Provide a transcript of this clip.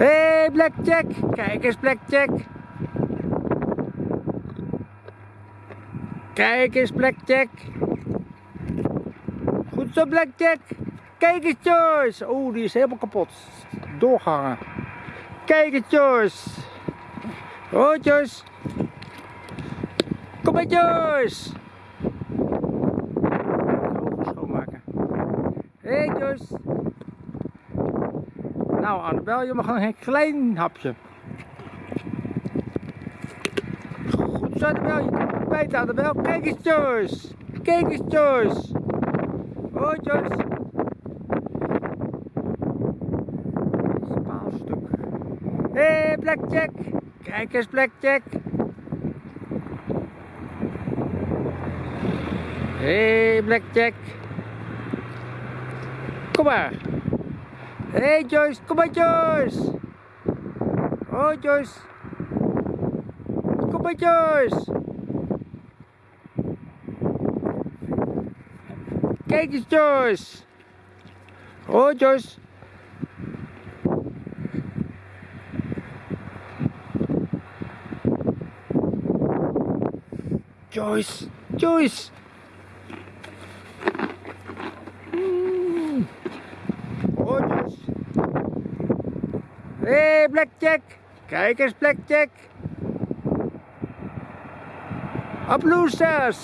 Hé, hey, Blackjack. Kijk eens, Blackjack. Kijk eens, Blackjack. Goed zo, Blackjack. Kijk eens, Joyce. Oeh, die is helemaal kapot. Doorgangen. Kijk eens, Joyce. Oh, Joyce. Kom maar, Joyce. Schoonmaken. Hé, hey, Joyce. Nou, Annabel, je mag nog een klein hapje. Goed zo, Annabel. Je kan bijten, Annabel. Kijk eens, Joyce. Kijk eens, Joyce. Oh, Joyce. Dit is een paalstuk. Hé, hey, Blackjack. Kijk eens, Blackjack. Hé, hey, Blackjack. Kom maar. Hé hey Joyce, kom maar Joyce. Oh Joyce. Kom maar Joyce. Kijk eens Joyce. Oh Joyce. Joyce, Joyce. Mm. Oh, Joyce. Hé, hey, Blackjack. Kijk eens, Blackjack. Applausers.